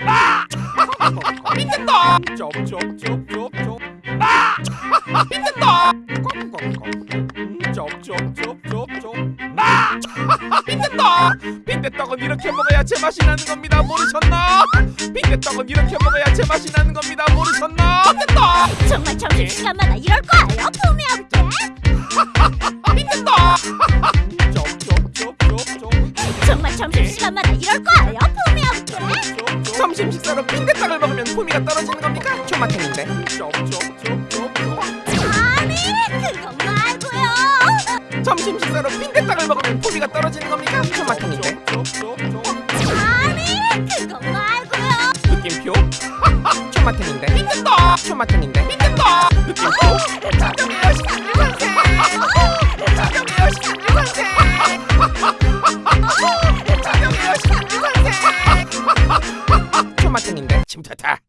아! 쩝쩝쩝쩝쩝 아! 쩝쩝쩝쩝쩝 아! 힘든다 빈대떡은 이렇게 먹어야 제맛이 나는 겁니다 모르셨나 빈대떡은 이렇게 먹어야 제맛이 나는 겁니다 모르셨나 힘든다 정말 점심시간마다 이럴 거예요 품이 없게 점심시간마다 이럴 거예요 품이 없게 점심 식사로 빈대떡을 먹으면 품위가 떨어지는 겁니까? 초마탱인데. 아니 그거 말고요. 점심 식사로 빈대떡을 먹으면 품위가 떨어지는 겁니까? 초마탱인데. 아니 그거 말고요. 느낌표? 초마탱인데. 힘든다 초마탱인데 ta ta.